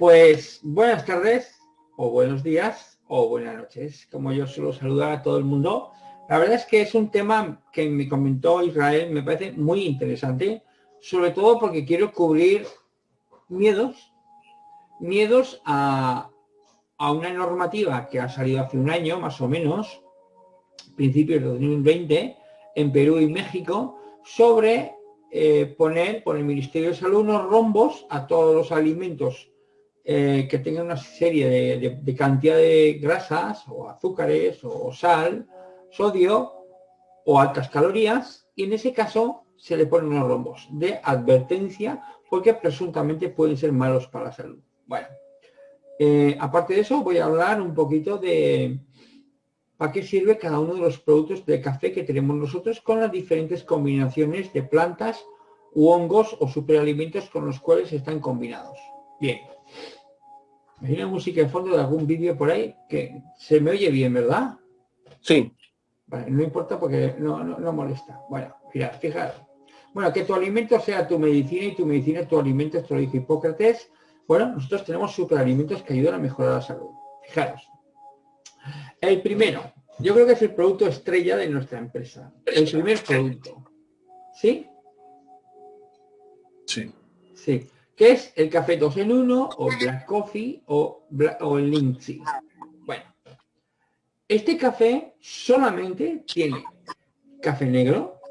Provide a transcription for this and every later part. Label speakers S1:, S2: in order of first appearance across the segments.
S1: Pues buenas tardes, o buenos días, o buenas noches, como yo suelo saludar a todo el mundo. La verdad es que es un tema que me comentó Israel, me parece muy interesante, sobre todo porque quiero cubrir miedos, miedos a, una normativa que ha salido hace un año, más o menos, principios de 2020, en Perú y México, sobre eh, poner por el Ministerio de Salud unos rombos a todos los alimentos eh, que tengan una serie de, cantidad de grasas o azúcares o sal, sodio o altas calorías y en ese caso se le ponen unos rombos de advertencia porque presuntamente pueden ser malos para la salud. Bueno, eh, aparte de eso voy a hablar un poquito de, para qué sirve cada uno de los productos de café que tenemos nosotros con las diferentes combinaciones de plantas u hongos o superalimentos con los cuales están combinados. Bien. Imagina música de fondo de algún vídeo por ahí que se me oye bien, ¿verdad?
S2: Sí.
S1: Vale, no importa porque no, no, molesta. Bueno, mira, fijaros. Bueno, que tu alimento sea tu medicina y tu medicina tu alimento, esto lo dijo Hipócrates. Bueno, nosotros tenemos superalimentos que ayudan a mejorar la salud. Fijaros. El primero, yo creo que es el producto estrella de nuestra empresa. El primer producto. ¿Sí?
S2: Sí.
S1: Sí. ¿Qué es el café 2 en 1 o Black Coffee o, o el Lindsay? Bueno, este café solamente tiene café negro,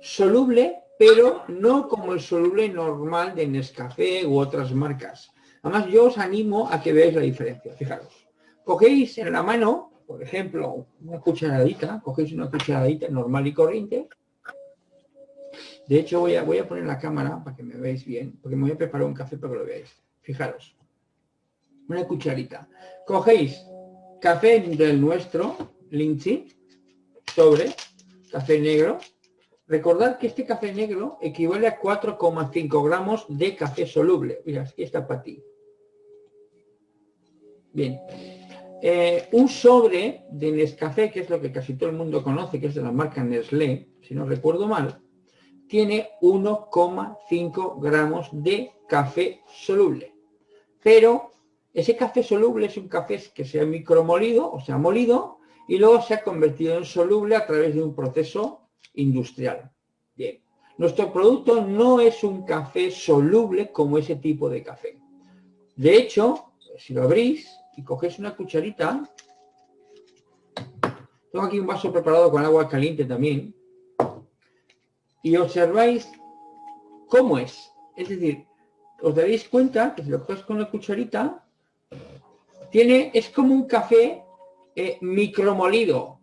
S1: soluble, pero no como el soluble normal de Nescafé u otras marcas. Además, yo os animo a que veáis la diferencia. Fijaros. Cogéis en la mano por ejemplo, una cucharadita, cogéis una cucharadita normal y corriente. De hecho, voy a, voy a poner la cámara para que me veáis bien, porque me voy a preparar un café para que lo veáis. Fijaros, una cucharita. Cogéis café del nuestro, Lindsay, sobre café negro. Recordad que este café negro equivale a 4,5 gramos de café soluble. Mira, aquí está para ti. Bien, eh, un sobre de Nescafé, que es lo que casi todo el mundo conoce, que es de la marca Nestlé, si no recuerdo mal, tiene 1,5 gramos de café soluble. Pero ese café soluble es un café que se ha micromolido, o sea, molido, y luego se ha convertido en soluble a través de un proceso industrial. Bien, nuestro producto no es un café soluble como ese tipo de café. De hecho, si lo abrís, y cogéis una cucharita, tengo aquí un vaso preparado con agua caliente también, y observáis cómo es. Es decir, os daréis cuenta que si lo coges con la cucharita, tiene, es como un café eh, micromolido,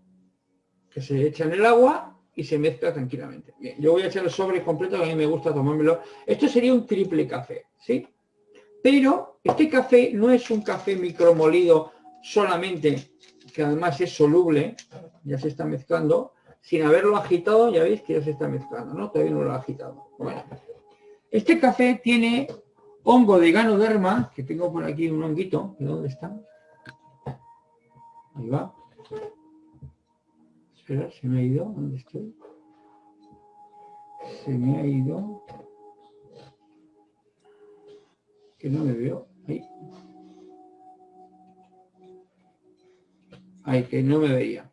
S1: que se echa en el agua y se mezcla tranquilamente. Bien, yo voy a echar el sobre completo, a mí me gusta tomármelo. Esto sería un triple café, ¿sí? Pero este café no es un café micromolido solamente, que además es soluble, ya se está mezclando, sin haberlo agitado, ya veis que ya se está mezclando, ¿no? Todavía no lo ha agitado. Bueno, este café tiene hongo de ganoderma, que tengo por aquí un honguito, ¿de dónde está? Ahí va. Espera, se me ha ido, ¿dónde estoy? Se me ha ido que no me veo. Ahí. Ahí, que no me veía.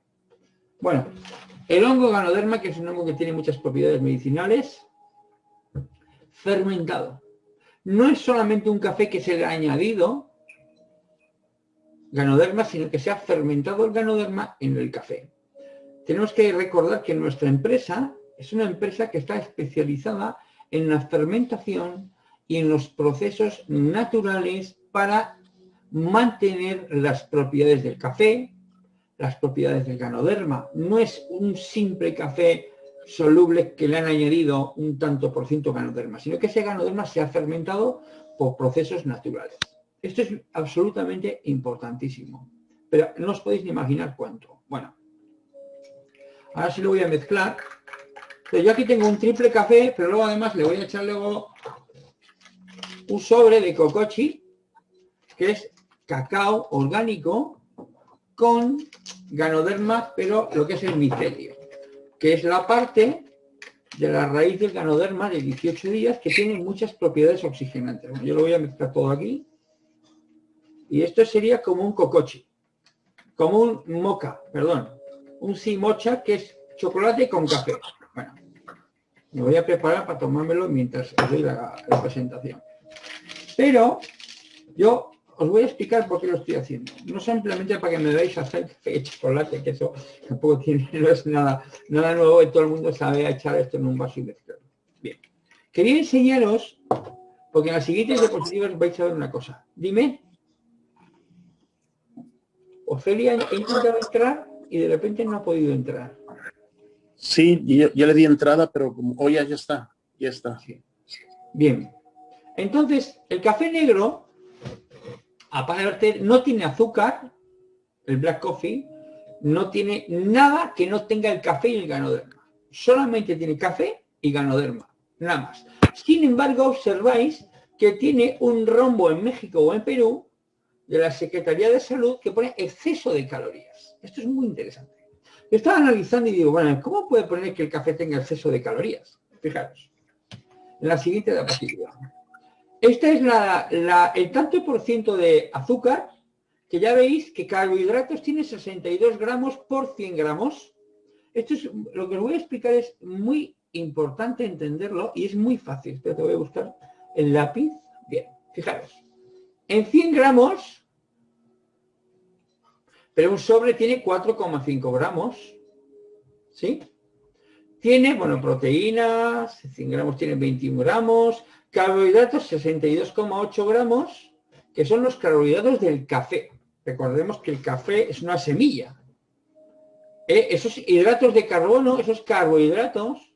S1: Bueno, el hongo ganoderma, que es un hongo que tiene muchas propiedades medicinales, fermentado. No es solamente un café que se le ha añadido ganoderma, sino que se ha fermentado el ganoderma en el café. Tenemos que recordar que nuestra empresa es una empresa que está especializada en la fermentación y en los procesos naturales para mantener las propiedades del café, las propiedades del ganoderma. No es un simple café soluble que le han añadido un tanto por ciento ganoderma, sino que ese ganoderma se ha fermentado por procesos naturales. Esto es absolutamente importantísimo, pero no os podéis ni imaginar cuánto. Bueno, ahora sí lo voy a mezclar. yo aquí tengo un triple café, pero luego además le voy a echar luego un sobre de cocochi, que es cacao orgánico con ganoderma, pero lo que es el micelio, que es la parte de la raíz del ganoderma de 18 días que tiene muchas propiedades oxigenantes. yo lo voy a mezclar todo aquí. Y esto sería como un cocochi, como un moca, perdón, un simocha que es chocolate con café. Bueno, me voy a preparar para tomármelo mientras doy la, presentación. Pero yo os voy a explicar por qué lo estoy haciendo. No simplemente para que me veáis hacer café chocolate, que eso tampoco tiene, no es nada, nada nuevo y todo el mundo sabe echar esto en un vaso y mezclarlo. Bien. Quería enseñaros, porque en las siguientes diapositivas vais a ver una cosa. Dime. Ofelia ha intentado entrar y de repente no ha podido entrar.
S2: Sí, ya, le di entrada, pero como hoy ya, está, ya está.
S1: Bien. Entonces, el café negro, aparte, no tiene azúcar, el black coffee, no tiene nada que no tenga el café y el ganoderma. Solamente tiene café y ganoderma, nada más. Sin embargo, observáis que tiene un rombo en México o en Perú de la Secretaría de Salud que pone exceso de calorías. Esto es muy interesante. Estaba analizando y digo, bueno, ¿cómo puede poner que el café tenga exceso de calorías? Fijaros. En la siguiente diapositiva. Esta es la, el tanto por ciento de azúcar, que ya veis que carbohidratos tiene 62 gramos por 100 gramos. Esto es, lo que os voy a explicar es muy importante entenderlo y es muy fácil. Pero te voy a buscar el lápiz. Bien, fijaros. En 100 gramos, pero un sobre tiene 4,5 gramos, ¿sí? Tiene, bueno, proteínas, 100 gramos tiene 21 gramos, carbohidratos 62,8 gramos, que son los carbohidratos del café. Recordemos que el café es una semilla. ¿Eh? Esos hidratos de carbono, esos carbohidratos,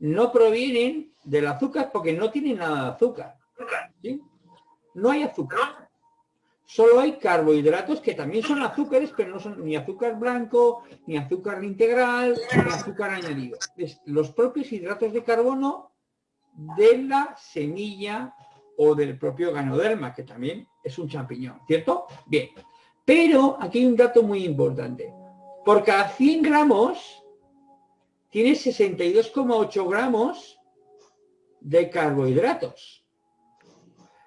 S1: no provienen del azúcar porque no tienen nada de azúcar. no hay azúcar. Solo hay carbohidratos que también son azúcares, pero no son ni azúcar blanco, ni azúcar integral, ni azúcar añadido. Es los propios hidratos de carbono de la semilla o del propio ganoderma, que también es un champiñón, ¿cierto? Bien. Pero aquí hay un dato muy importante. Por cada 100 gramos tiene 62,8 gramos de carbohidratos.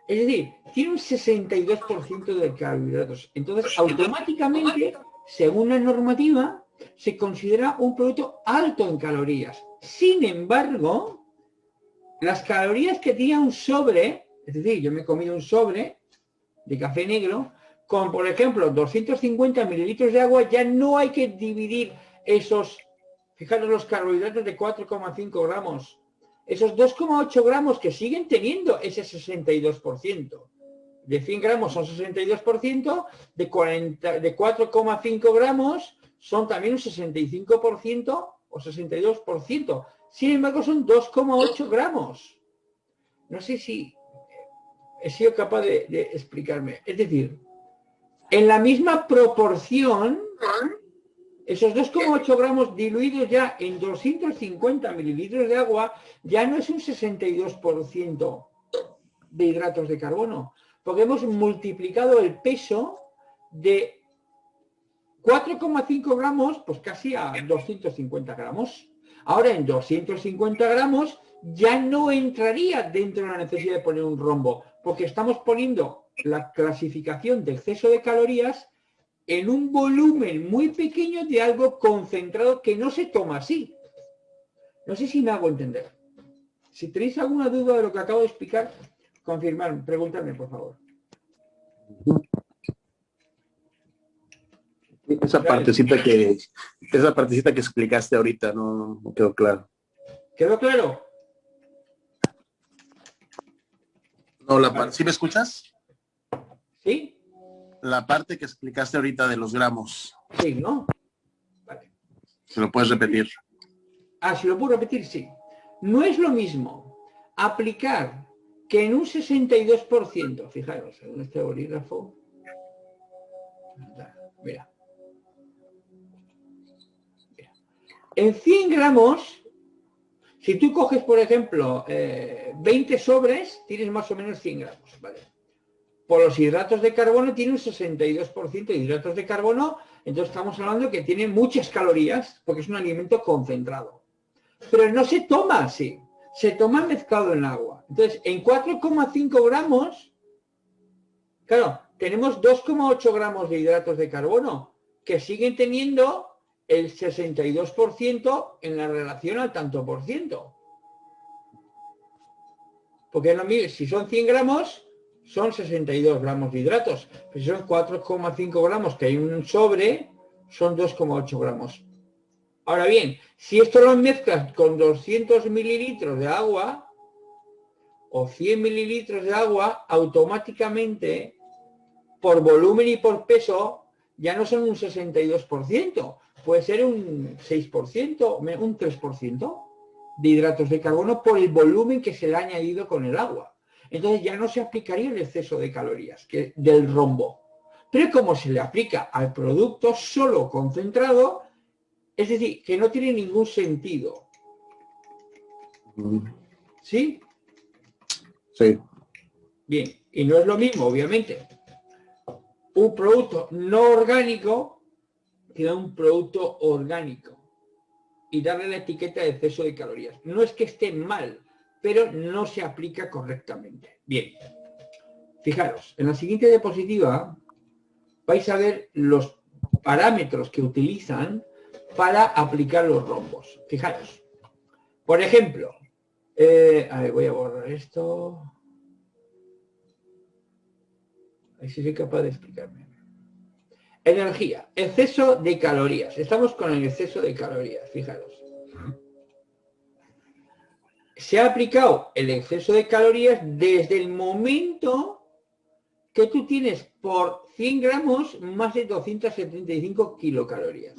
S1: Es decir, tiene un 62% de carbohidratos. Entonces, automáticamente, según la normativa, se considera un producto alto en calorías. Sin embargo, las calorías que tiene un sobre, es decir, yo me he comido un sobre de café negro, con, por ejemplo, 250 mililitros de agua, ya no hay que dividir esos, fijaros los carbohidratos de 4,5 gramos esos 2,8 gramos que siguen teniendo ese 62%. De 100 gramos son 62%, de, 40, de 4,5 gramos son también un 65% o 62%. Sin embargo, son 2,8 gramos. No sé si he sido capaz de explicarme. Es decir, en la misma proporción esos 2,8 gramos diluidos ya en 250 mililitros de agua ya no es un 62% de hidratos de carbono, porque hemos multiplicado el peso de 4,5 gramos, pues casi a 250 gramos. Ahora en 250 gramos ya no entraría dentro de la necesidad de poner un rombo, porque estamos poniendo la clasificación de exceso de calorías en un volumen muy pequeño de algo concentrado que no se toma así. No sé si me hago entender. Si tenéis alguna duda de lo que acabo de explicar, confirmar, preguntarme, por favor.
S2: Esa partecita que esa partecita que explicaste ahorita no, no quedó claro.
S1: ¿Quedó claro?
S2: No, la parte, ¿sí me escuchas?
S1: ¿Sí?
S2: La parte que explicaste ahorita de los gramos.
S1: Sí, ¿no?
S2: Vale. ¿Se lo puedes repetir?
S1: Ah, si lo puedo repetir, sí. No es lo mismo aplicar que en un 62%, fijaros, en este bolígrafo, mira, en 100 gramos, si tú coges, por ejemplo, 20 eh, sobres, tienes más o menos 100 gramos, ¿vale? Por los hidratos de carbono tiene un 62% de hidratos de carbono, entonces estamos hablando que tiene muchas calorías porque es un alimento concentrado. Pero no se toma así, se toma mezclado en agua. Entonces, en 4,5 gramos, claro, tenemos 2,8 gramos de hidratos de carbono, que siguen teniendo el 62% en la relación al tanto por ciento. Porque si son 100 gramos, son 62 gramos de hidratos. si son 4,5 gramos que hay un sobre, son 2,8 gramos. Ahora bien, si esto lo mezclas con 200 mililitros de agua o 100 mililitros de agua, automáticamente, por volumen y por peso, ya no son un 62%, puede ser un 6%, un 3% de hidratos de carbono por el volumen que se le ha añadido con el agua. Entonces ya no se aplicaría el exceso de calorías que, del rombo. Pero como se le aplica al producto solo concentrado, es decir, que no tiene ningún sentido. ¿Sí?
S2: Sí.
S1: Bien, y no es lo mismo, obviamente, un producto no orgánico que un producto orgánico y darle la etiqueta de exceso de calorías. No es que esté mal, pero no se aplica correctamente. Bien, fijaros, en la siguiente diapositiva vais a ver los parámetros que utilizan para aplicar los rombos. Fijaros, por ejemplo, eh, voy a borrar esto. A si soy capaz de explicarme. Energía, exceso de calorías. Estamos con el exceso de calorías, fijaros. Se ha aplicado el exceso de calorías desde el momento que tú tienes por 100 gramos más de 275 kilocalorías.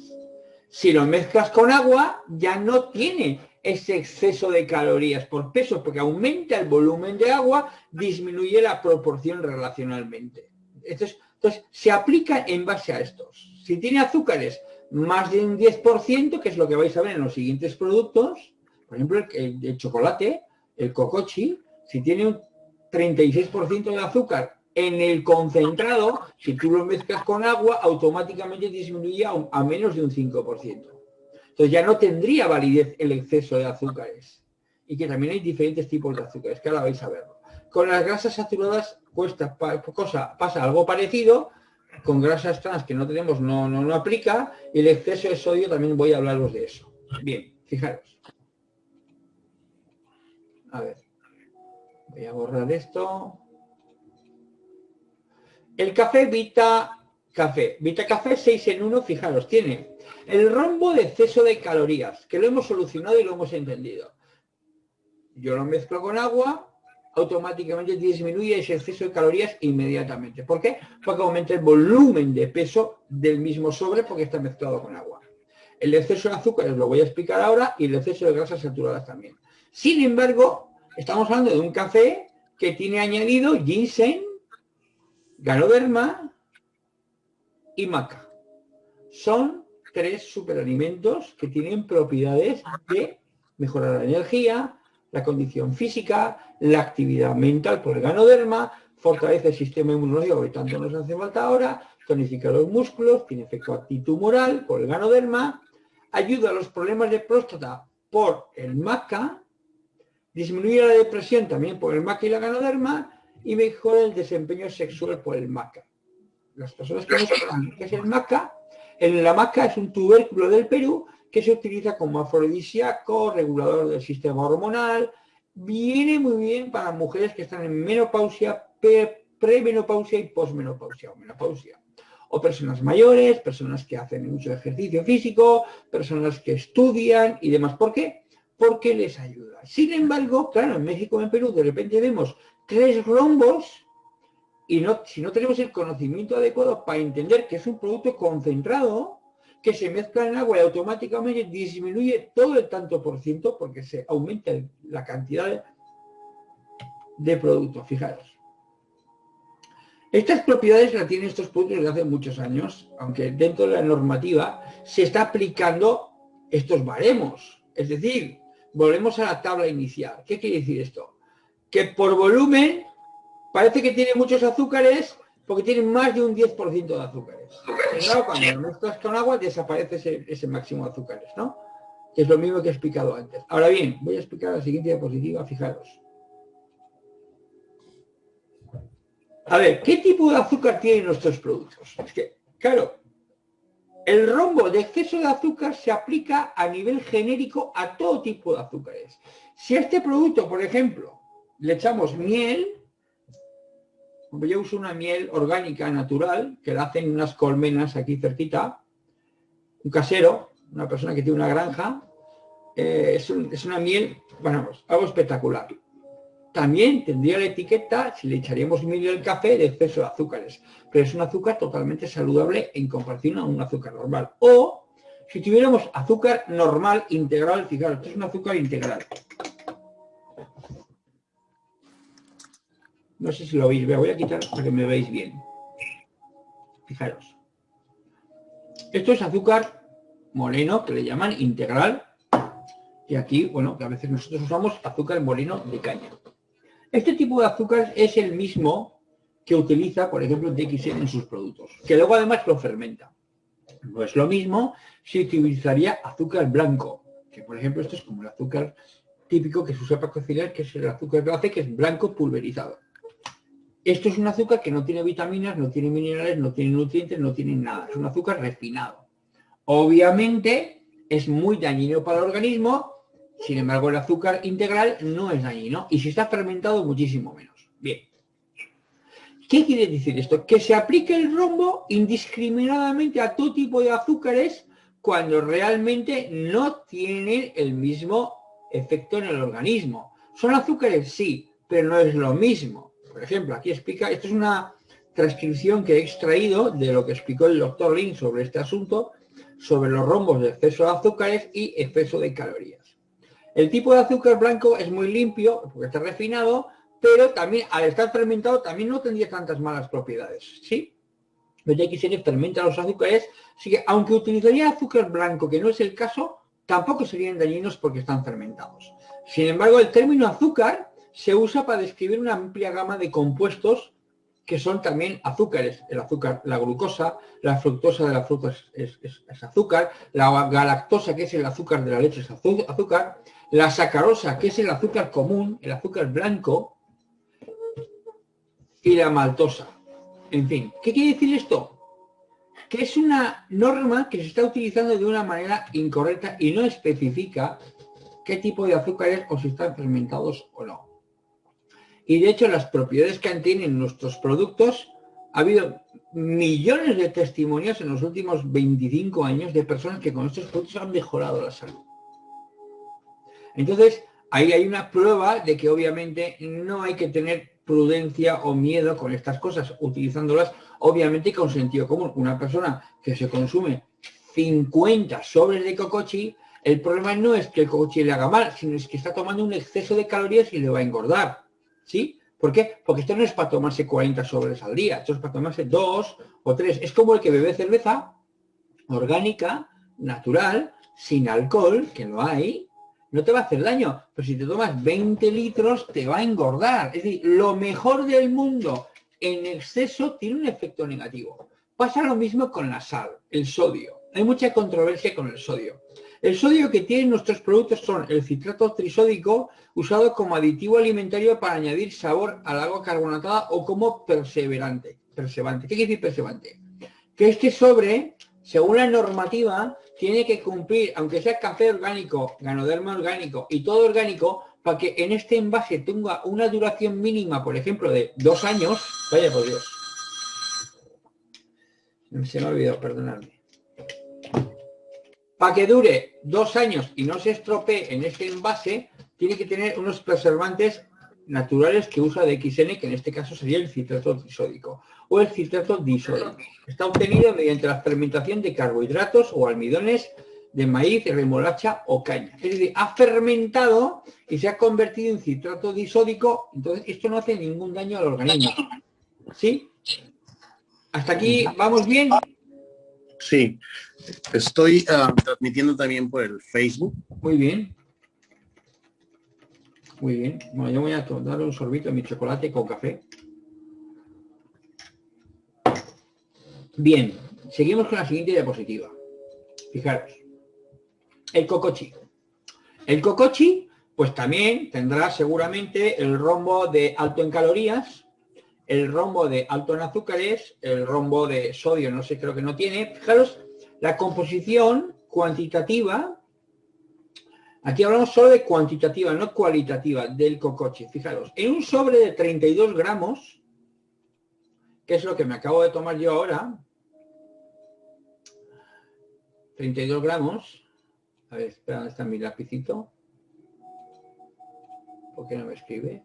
S1: Si lo mezclas con agua, ya no tiene ese exceso de calorías por peso, porque aumenta el volumen de agua, disminuye la proporción relacionalmente. Entonces, entonces, se aplica en base a estos. Si tiene azúcares más de un 10%, que es lo que vais a ver en los siguientes productos, por ejemplo, el, chocolate, el cocochi, si tiene un 36% de azúcar en el concentrado, si tú lo mezclas con agua, automáticamente disminuye a, menos de un 5%. Entonces ya no tendría validez el exceso de azúcares. Y que también hay diferentes tipos de azúcares, que ahora vais a verlo. Con las grasas saturadas cuesta, cosa, pasa algo parecido, con grasas trans que no tenemos no, no, no aplica, y el exceso de sodio también voy a hablaros de eso. Bien, fijaros. A ver, voy a borrar esto. El café Vita Café. Vita Café 6 en 1, fijaros, tiene el rombo de exceso de calorías, que lo hemos solucionado y lo hemos entendido. Yo lo mezclo con agua, automáticamente disminuye ese exceso de calorías inmediatamente. ¿Por qué? Porque aumenta el volumen de peso del mismo sobre porque está mezclado con agua. El exceso de azúcares lo voy a explicar ahora y el exceso de grasas saturadas también. Sin embargo, estamos hablando de un café que tiene añadido ginseng, ganoderma y maca. Son tres superalimentos que tienen propiedades de mejorar la energía, la condición física, la actividad mental por el ganoderma, fortalece el sistema inmunológico que tanto nos hace falta ahora, tonifica los músculos, tiene efecto antitumoral por el ganoderma, ayuda a los problemas de próstata por el maca, disminuye la depresión también por el maca y la ganoderma y mejora el desempeño sexual por el maca. Las personas que no saben qué es el maca, en la maca es un tubérculo del Perú que se utiliza como afrodisíaco, regulador del sistema hormonal, viene muy bien para mujeres que están en menopausia, premenopausia y posmenopausia o menopausia. O personas mayores, personas que hacen mucho ejercicio físico, personas que estudian y demás. ¿Por qué? Porque les ayuda. Sin embargo, claro, en México y en Perú de repente vemos tres rombos y no, si no tenemos el conocimiento adecuado para entender que es un producto concentrado, que se mezcla en agua y automáticamente disminuye todo el tanto por ciento porque se aumenta la cantidad de producto, fijaros. Estas propiedades las tienen estos productos desde hace muchos años, aunque dentro de la normativa se está aplicando estos baremos. Es decir, volvemos a la tabla inicial. ¿Qué quiere decir esto? Que por volumen parece que tiene muchos azúcares, porque tienen más de un 10% de azúcares. claro, cuando lo mezclas con agua desaparece ese, máximo de azúcares, ¿no? Que es lo mismo que he explicado antes. Ahora bien, voy a explicar la siguiente diapositiva, fijaros. A ver, ¿qué tipo de azúcar tienen nuestros productos? Es que, claro, el rombo de exceso de azúcar se aplica a nivel genérico a todo tipo de azúcares. Si a este producto, por ejemplo, le echamos miel, yo uso una miel orgánica natural, que la hacen unas colmenas aquí cerquita, un casero, una persona que tiene una granja, eh, es, una miel, bueno, pues, algo espectacular. También tendría la etiqueta, si le echaríamos miel al café, de exceso de azúcares. Pero es un azúcar totalmente saludable en comparación a un azúcar normal. O si tuviéramos azúcar normal integral, fijaros, esto es un azúcar integral. No sé si lo veis, voy a quitar para que me veáis bien. Fijaros. Esto es azúcar moreno, que le llaman integral. Y aquí, bueno, que a veces nosotros usamos azúcar moreno de caña. Este tipo de azúcar es el mismo que utiliza, por ejemplo, DXN en sus productos, que luego además lo fermenta. No es lo mismo si utilizaría azúcar blanco, que por ejemplo esto es como el azúcar típico que se usa para cocinar, que es el azúcar glace, que es blanco pulverizado. Esto es un azúcar que no tiene vitaminas, no tiene minerales, no tiene nutrientes, no tiene nada. Es un azúcar refinado. Obviamente es muy dañino para el organismo sin embargo, el azúcar integral no es dañino y si está fermentado muchísimo menos. Bien. ¿Qué quiere decir esto? Que se aplique el rombo indiscriminadamente a todo tipo de azúcares cuando realmente no tienen el mismo efecto en el organismo. ¿Son azúcares? Sí, pero no es lo mismo. Por ejemplo, aquí explica, esto es una transcripción que he extraído de lo que explicó el doctor Lin sobre este asunto, sobre los rombos de exceso de azúcares y exceso de calorías. El tipo de azúcar blanco es muy limpio, porque está refinado, pero también al estar fermentado también no tendría tantas malas propiedades, ¿sí? Los XN fermenta los azúcares, así que aunque utilizaría azúcar blanco, que no es el caso, tampoco serían dañinos porque están fermentados. Sin embargo, el término azúcar se usa para describir una amplia gama de compuestos que son también azúcares. El azúcar, la glucosa, la fructosa de la fruta es, es azúcar, la galactosa, que es el azúcar de la leche, es azúcar, la sacarosa, que es el azúcar común, el azúcar blanco, y la maltosa. En fin, ¿qué quiere decir esto? Que es una norma que se está utilizando de una manera incorrecta y no especifica qué tipo de azúcares o si están fermentados o no. Y de hecho las propiedades que tienen nuestros productos, ha habido millones de testimonios en los últimos 25 años de personas que con estos productos han mejorado la salud. Entonces, ahí hay una prueba de que obviamente no hay que tener prudencia o miedo con estas cosas, utilizándolas obviamente con sentido común. Una persona que se consume 50 sobres de cocochi, el problema no es que el cocochi le haga mal, sino es que está tomando un exceso de calorías y le va a engordar. ¿Sí? ¿Por qué? Porque esto no es para tomarse 40 sobres al día, esto es para tomarse dos o tres. Es como el que bebe cerveza orgánica, natural, sin alcohol, que no hay, no te va a hacer daño, pero si te tomas 20 litros te va a engordar. Es decir, lo mejor del mundo en exceso tiene un efecto negativo. Pasa lo mismo con la sal, el sodio. Hay mucha controversia con el sodio. El sodio que tienen nuestros productos son el citrato trisódico, usado como aditivo alimentario para añadir sabor al agua carbonatada o como perseverante. Perseverante. ¿Qué quiere decir perseverante? Que este sobre, según la normativa, tiene que cumplir, aunque sea café orgánico, ganoderma orgánico y todo orgánico, para que en este envase tenga una duración mínima, por ejemplo, de dos años. Vaya por Dios. Se me ha olvidado, perdonadme. Para que dure dos años y no se estropee en este envase, tiene que tener unos preservantes naturales que usa de XN, que en este caso sería el citrato disódico o el citrato disódico. Está obtenido mediante la fermentación de carbohidratos o almidones de maíz, remolacha o caña. Es decir, ha fermentado y se ha convertido en citrato disódico, entonces esto no hace ningún daño al organismo. ¿Sí? ¿Hasta aquí vamos bien?
S2: Sí. Estoy ah, transmitiendo también por el Facebook.
S1: Muy bien. Muy bien. Bueno, yo voy a tomar un sorbito de mi chocolate con café. Bien, seguimos con la siguiente diapositiva. Fijaros. El cocochi. El cocochi, pues también tendrá seguramente el rombo de alto en calorías, el rombo de alto en azúcares, el rombo de sodio no sé, creo que no tiene. Fijaros, la composición cuantitativa, aquí hablamos solo de cuantitativa, no cualitativa, del cocoche. Fijaros, en un sobre de 32 gramos, que es lo que me acabo de tomar yo ahora, 32 gramos, a ver, espera, ¿dónde está mi lapicito? ¿Por qué no me escribe?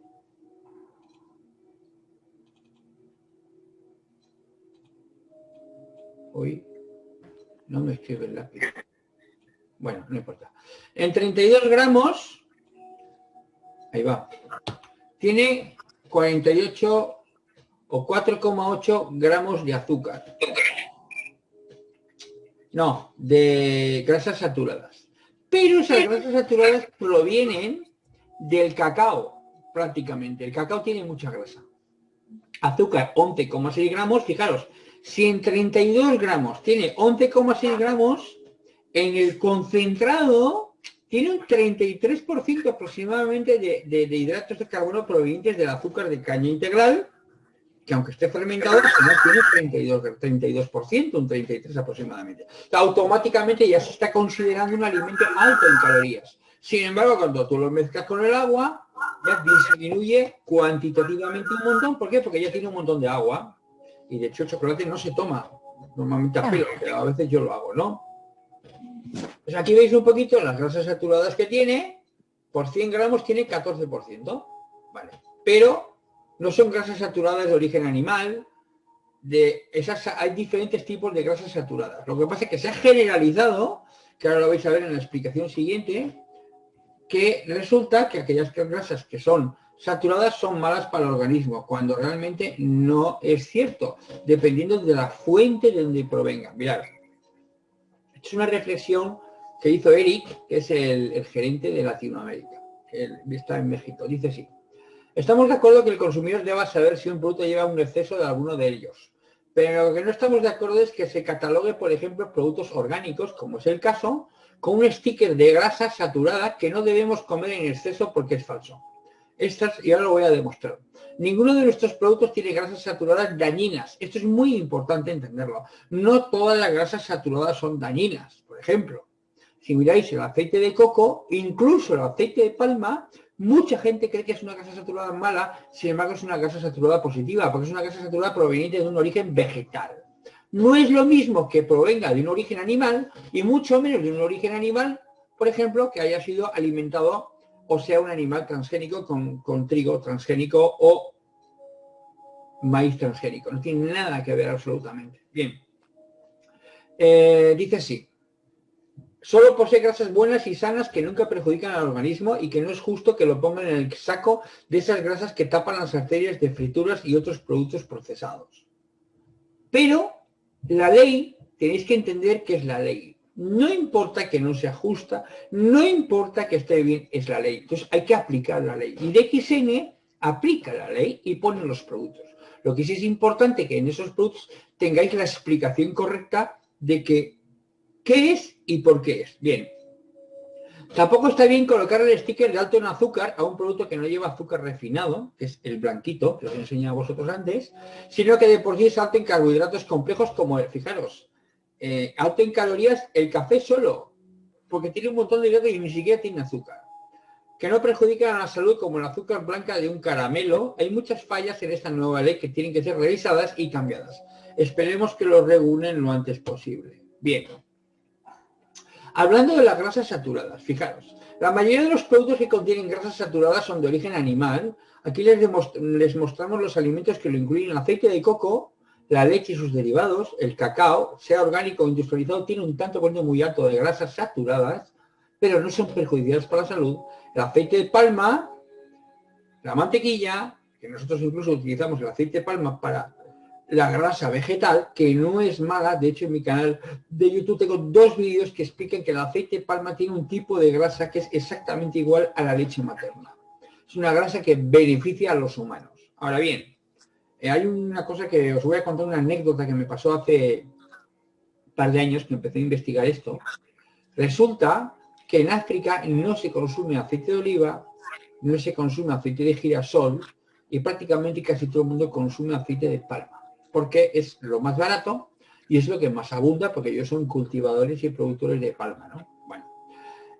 S1: Hoy no me escribe el lápiz. Bueno, no importa. En 32 gramos, ahí va, tiene 48 o 4,8 gramos de azúcar. No, de grasas saturadas. Pero esas grasas saturadas provienen del cacao, prácticamente. El cacao tiene mucha grasa. Azúcar 11,6 gramos, fijaros, si en 32 gramos tiene 11,6 gramos, en el concentrado tiene un 33% aproximadamente de, hidratos de carbono provenientes del azúcar de caña integral, que aunque esté fermentado, tiene 32%, 32%, un 33% aproximadamente. automáticamente ya se está considerando un alimento alto en calorías. Sin embargo, cuando tú lo mezclas con el agua, ya disminuye cuantitativamente un montón. ¿Por qué? Porque ya tiene un montón de agua y de hecho el chocolate no se toma normalmente a pelo, pero a veces yo lo hago, ¿no? Pues aquí veis un poquito las grasas saturadas que tiene, por 100 gramos tiene 14%, ¿vale? Pero no son grasas saturadas de origen animal, de esas hay diferentes tipos de grasas saturadas. Lo que pasa es que se ha generalizado, que ahora lo vais a ver en la explicación siguiente, que resulta que aquellas grasas que son saturadas son malas para el organismo, cuando realmente no es cierto, dependiendo de la fuente de donde provenga. Mirad, es una reflexión que hizo Eric, que es el, gerente de Latinoamérica, que está en México. Dice así, estamos de acuerdo que el consumidor deba saber si un producto lleva un exceso de alguno de ellos, pero lo que no estamos de acuerdo es que se catalogue, por ejemplo, productos orgánicos, como es el caso, con un sticker de grasa saturada que no debemos comer en exceso porque es falso. Estas, y ahora lo voy a demostrar. Ninguno de nuestros productos tiene grasas saturadas dañinas. Esto es muy importante entenderlo. No todas las grasas saturadas son dañinas. Por ejemplo, si miráis el aceite de coco, incluso el aceite de palma, mucha gente cree que es una grasa saturada mala, sin embargo es una grasa saturada positiva, porque es una grasa saturada proveniente de un origen vegetal. No es lo mismo que provenga de un origen animal y mucho menos de un origen animal, por ejemplo, que haya sido alimentado o sea un animal transgénico con, trigo transgénico o maíz transgénico. No tiene nada que ver absolutamente. Bien. Eh, dice así. Solo posee grasas buenas y sanas que nunca perjudican al organismo y que no es justo que lo pongan en el saco de esas grasas que tapan las arterias de frituras y otros productos procesados. Pero la ley, tenéis que entender que es la ley. No importa que no sea justa, no importa que esté bien, es la ley. Entonces hay que aplicar la ley. Y DXN aplica la ley y pone los productos. Lo que sí es importante que en esos productos tengáis la explicación correcta de que qué es y por qué es. Bien. Tampoco está bien colocar el sticker de alto en azúcar a un producto que no lleva azúcar refinado, que es el blanquito, que os he enseñado a vosotros antes, sino que de por sí es alto en carbohidratos complejos como el, fijaros, eh, alto en calorías el café solo, porque tiene un montón de hidratos y ni siquiera tiene azúcar. Que no perjudican a la salud como el azúcar blanca de un caramelo. Hay muchas fallas en esta nueva ley que tienen que ser revisadas y cambiadas. Esperemos que lo regulen lo antes posible. Bien. Hablando de las grasas saturadas, fijaros, la mayoría de los productos que contienen grasas saturadas son de origen animal. Aquí les, les mostramos los alimentos que lo incluyen aceite de coco, la leche y sus derivados, el cacao, sea orgánico o industrializado, tiene un tanto por muy alto de grasas saturadas, pero no son perjudiciales para la salud. El aceite de palma, la mantequilla, que nosotros incluso utilizamos el aceite de palma para la grasa vegetal, que no es mala. De hecho, en mi canal de YouTube tengo dos vídeos que explican que el aceite de palma tiene un tipo de grasa que es exactamente igual a la leche materna. Es una grasa que beneficia a los humanos. Ahora bien, eh, hay una cosa que os voy a contar, una anécdota que me pasó hace un par de años que empecé a investigar esto. Resulta que en África no se consume aceite de oliva, no se consume aceite de girasol y prácticamente casi todo el mundo consume aceite de palma, porque es lo más barato y es lo que más abunda, porque ellos son cultivadores y productores de palma, ¿no? Bueno,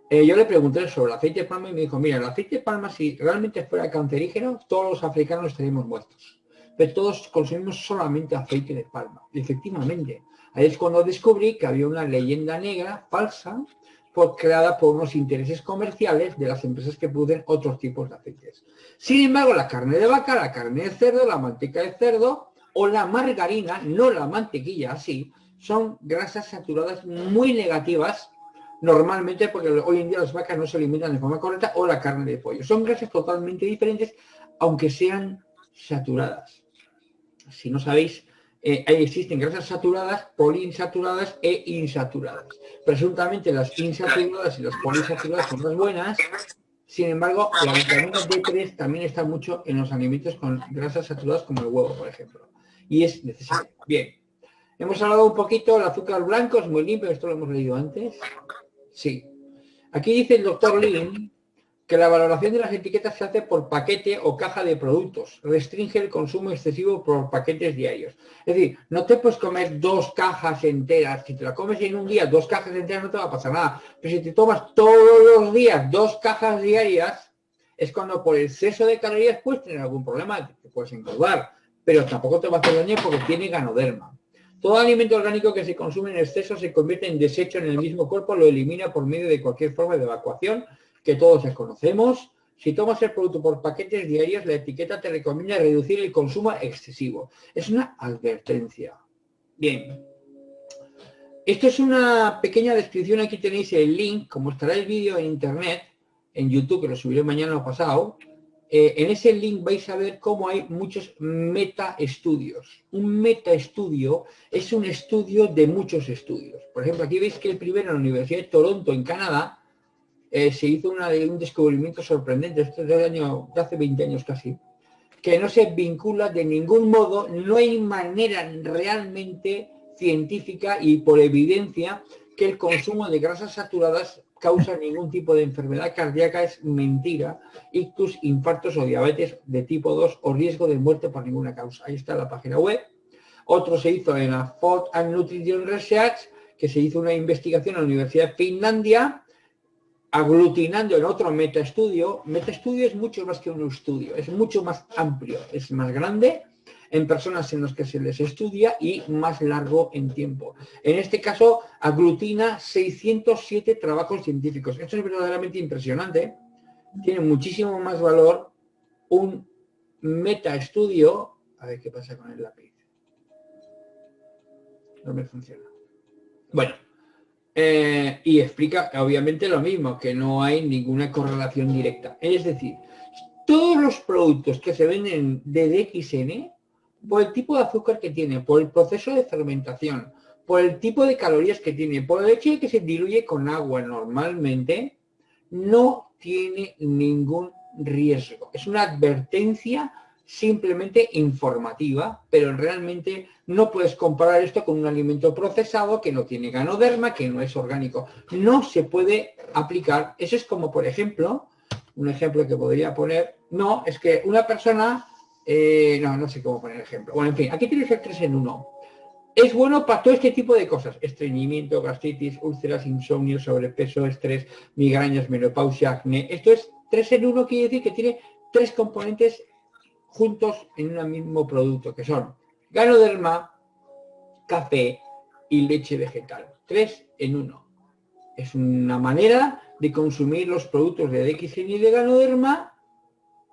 S1: eh, yo le pregunté sobre el aceite de palma y me dijo, mira, el aceite de palma si realmente fuera cancerígeno, todos los africanos estaríamos muertos. Pero todos consumimos solamente aceite de palma. Efectivamente, ahí es cuando descubrí que había una leyenda negra falsa creada por unos intereses comerciales de las empresas que producen otros tipos de aceites. Sin embargo, la carne de vaca, la carne de cerdo, la manteca de cerdo o la margarina, no la mantequilla así, son grasas saturadas muy negativas normalmente porque hoy en día las vacas no se alimentan de forma correcta o la carne de pollo. Son grasas totalmente diferentes aunque sean saturadas. Si no sabéis, eh, existen grasas saturadas, poliinsaturadas e insaturadas. Presuntamente las insaturadas y las poliinsaturadas son más buenas, sin embargo, la vitamina D3 también está mucho en los alimentos con grasas saturadas como el huevo, por ejemplo. Y es necesario. Bien. Hemos hablado un poquito del azúcar blanco, es muy limpio, esto lo hemos leído antes. Sí. Aquí dice el doctor Lin que la valoración de las etiquetas se hace por paquete o caja de productos. Restringe el consumo excesivo por paquetes diarios. Es decir, no te puedes comer dos cajas enteras. Si te la comes en un día, dos cajas enteras no te va a pasar nada. Pero si te tomas todos los días dos cajas diarias, es cuando por exceso de calorías puedes tener algún problema, te puedes engordar. Pero tampoco te va a hacer daño porque tiene ganoderma. Todo alimento orgánico que se consume en exceso se convierte en desecho en el mismo cuerpo, lo elimina por medio de cualquier forma de evacuación que todos conocemos. Si tomas el producto por paquetes diarios, la etiqueta te recomienda reducir el consumo excesivo. Es una advertencia. Bien. Esto es una pequeña descripción. Aquí tenéis el link, como estará el vídeo en internet, en YouTube, que lo subiré mañana o pasado. Eh, en ese link vais a ver cómo hay muchos meta-estudios. Un meta-estudio es un estudio de muchos estudios. Por ejemplo, aquí veis que el primero en la Universidad de Toronto, en Canadá, eh, se hizo un descubrimiento sorprendente, esto de hace 20 años casi, que no se vincula de ningún modo, no hay manera realmente científica y por evidencia que el consumo de grasas saturadas causa ningún tipo de enfermedad cardíaca, es mentira, ictus, infartos o diabetes de tipo 2 o riesgo de muerte por ninguna causa. Ahí está la página web. Otro se hizo en la Food and Nutrition Research, que se hizo una investigación en la Universidad de Finlandia, aglutinando en otro metaestudio. Metaestudio es mucho más que un estudio, es mucho más amplio, es más grande en personas en las que se les estudia y más largo en tiempo. En este caso, aglutina 607 trabajos científicos. Esto es verdaderamente impresionante. Tiene muchísimo más valor un metaestudio. A ver qué pasa con el lápiz. No me funciona. Bueno, eh, y explica obviamente lo mismo, que no hay ninguna correlación directa. Es decir, todos los productos que se venden de DXN, por el tipo de azúcar que tiene, por el proceso de fermentación, por el tipo de calorías que tiene, por el hecho de que se diluye con agua normalmente, no tiene ningún riesgo. Es una advertencia simplemente informativa, pero realmente no puedes comparar esto con un alimento procesado que no tiene ganoderma, que no es orgánico. No se puede aplicar. Eso es como, por ejemplo, un ejemplo que podría poner, no, es que una persona, eh, no, no sé cómo poner ejemplo. Bueno, en fin, aquí tienes el 3 en 1. Es bueno para todo este tipo de cosas, estreñimiento, gastritis, úlceras, insomnio, sobrepeso, estrés, migrañas, menopausia, acné. Esto es 3 en 1, quiere decir que tiene tres componentes juntos en un mismo producto, que son ganoderma, café y leche vegetal. Tres en uno. Es una manera de consumir los productos de DXN y de ganoderma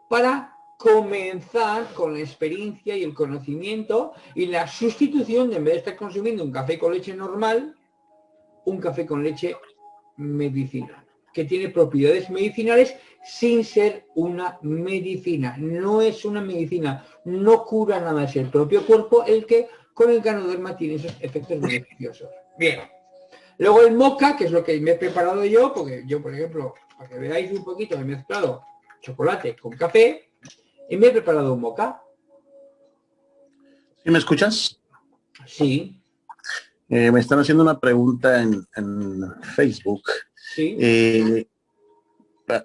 S1: para comenzar con la experiencia y el conocimiento y la sustitución de en vez de estar consumiendo un café con leche normal, un café con leche medicinal que tiene propiedades medicinales sin ser una medicina. No es una medicina, no cura nada, es el propio cuerpo el que con el ganoderma tiene esos efectos beneficiosos. Bien. Luego el moca, que es lo que me he preparado yo, porque yo, por ejemplo, para que veáis un poquito, he mezclado chocolate con café y me he preparado un moca.
S2: ¿Sí me escuchas?
S1: Sí.
S2: Eh, me están haciendo una pregunta en, en Facebook
S1: Sí.
S2: Eh,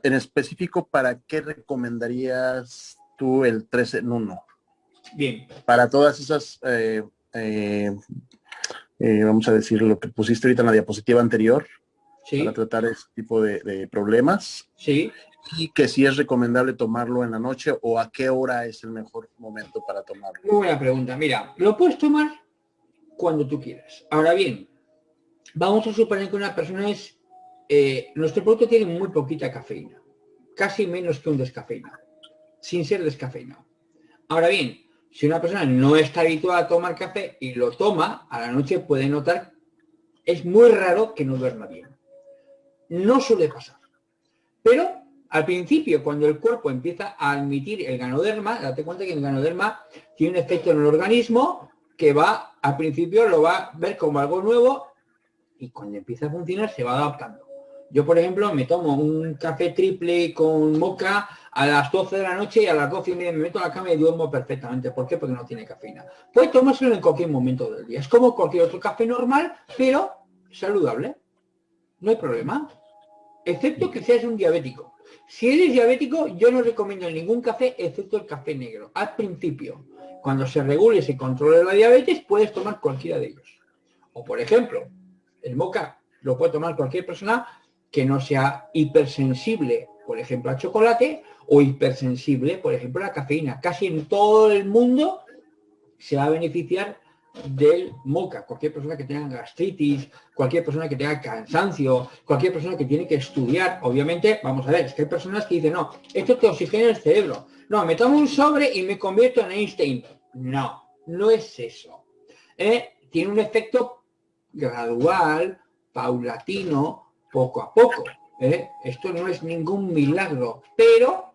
S2: en específico, ¿para qué recomendarías tú el 3 en 1.
S1: Bien.
S2: Para todas esas, eh, vamos a decir, lo que pusiste ahorita en la diapositiva anterior,
S1: Sí.
S2: para tratar ese tipo de, de problemas.
S1: Sí.
S2: Y que si es recomendable tomarlo en la noche o a qué hora es el mejor momento para tomarlo.
S1: Muy buena pregunta. Mira, lo puedes tomar cuando tú quieras. Ahora bien, vamos a suponer que una persona es... eh, nuestro producto tiene muy poquita cafeína. Casi menos que un descafeinado. Sin ser descafeinado. Ahora bien, si una persona no está habituada a tomar café y lo toma, a la noche puede notar... Es muy raro que no duerma bien. No suele pasar. Pero al principio, cuando el cuerpo empieza a admitir el ganoderma, date cuenta que el ganoderma tiene un efecto en el organismo que va, al principio lo va a ver como algo nuevo y cuando empieza a funcionar se va adaptando. Yo, por ejemplo, me tomo un café triple con moca a las 12 de la noche y a las 12 y media me meto en la cama y duermo perfectamente. ¿Por qué? Porque no tiene cafeína. Puedes tomárselo en cualquier momento del día. Es como cualquier otro café normal, pero saludable. No hay problema. Excepto que seas un diabético. Si eres diabético, yo no recomiendo ningún café excepto el café negro. Al principio, cuando se regule y se controle la diabetes, puedes tomar cualquiera de ellos. O por ejemplo, el moca lo puede tomar cualquier persona que no sea hipersensible, por ejemplo, al chocolate, o hipersensible, por ejemplo, a la cafeína. Casi en todo el mundo se va a beneficiar del moca. Cualquier persona que tenga gastritis, cualquier persona que tenga cansancio, cualquier persona que tiene que estudiar. Obviamente, vamos a ver, es que hay personas que dicen, no, esto te oxigena el cerebro. No, me tomo un sobre y me convierto en Einstein. No, no es eso. Eh, tiene un efecto gradual, paulatino, poco a poco. ¿eh? Esto no es ningún milagro, pero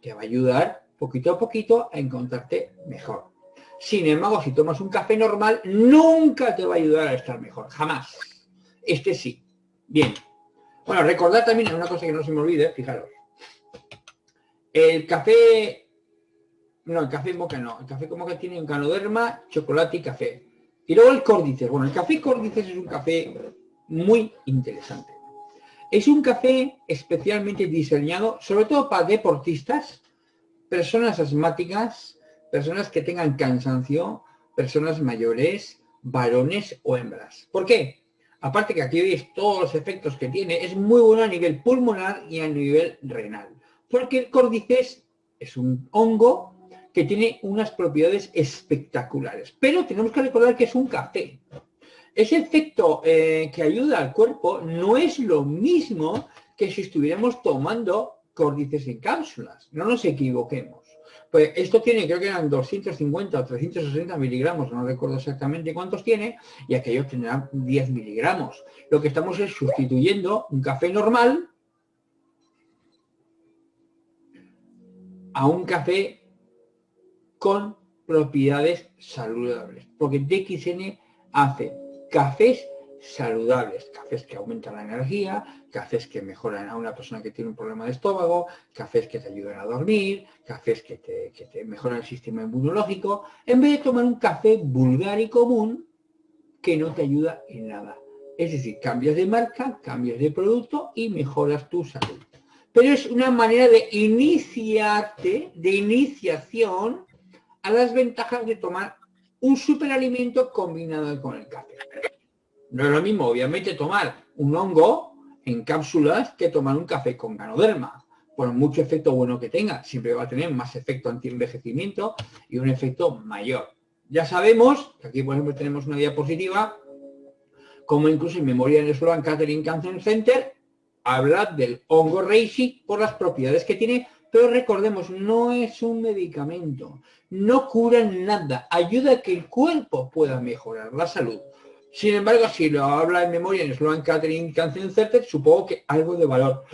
S1: te va a ayudar poquito a poquito a encontrarte mejor. Sin embargo, si tomas un café normal, nunca te va a ayudar a estar mejor, jamás. Este sí. Bien. Bueno, recordar también una cosa que no se me olvide, fijaros. El café, no, el café moca no, el café como que tiene un canoderma, chocolate y café. Y luego el córdices. Bueno, el café córdices es un café muy interesante. Es un café especialmente diseñado, sobre todo para deportistas, personas asmáticas, personas que tengan cansancio, personas mayores, varones o hembras. ¿Por qué? Aparte que aquí veis todos los efectos que tiene, es muy bueno a nivel pulmonar y a nivel renal. Porque el córdices es un hongo que tiene unas propiedades espectaculares. Pero tenemos que recordar que es un café. Ese efecto eh, que ayuda al cuerpo no es lo mismo que si estuviéramos tomando córdices en cápsulas. No nos equivoquemos. Pues esto tiene, creo que eran 250 o 360 miligramos, no recuerdo exactamente cuántos tiene, y aquellos tendrán 10 miligramos. Lo que estamos es sustituyendo un café normal a un café con propiedades saludables. Porque DXN hace cafés saludables, cafés que aumentan la energía, cafés que mejoran a una persona que tiene un problema de estómago, cafés que te ayudan a dormir, cafés que te, mejoran el sistema inmunológico, en vez de tomar un café vulgar y común que no te ayuda en nada. Es decir, cambias de marca, cambias de producto y mejoras tu salud. Pero es una manera de iniciarte, de iniciación a las ventajas de tomar un superalimento combinado con el café. No es lo mismo, obviamente, tomar un hongo en cápsulas que tomar un café con ganoderma. Por mucho efecto bueno que tenga, siempre va a tener más efecto anti-envejecimiento y un efecto mayor. Ya sabemos, aquí por ejemplo tenemos una diapositiva, como incluso en memoria en Sloan Catering Cancer Center, habla del hongo reishi por las propiedades que tiene, pero recordemos, no es un medicamento, no cura nada, ayuda a que el cuerpo pueda mejorar la salud. Sin embargo, si lo habla en memoria en Sloan Catering Cancer Center, supongo que algo de valor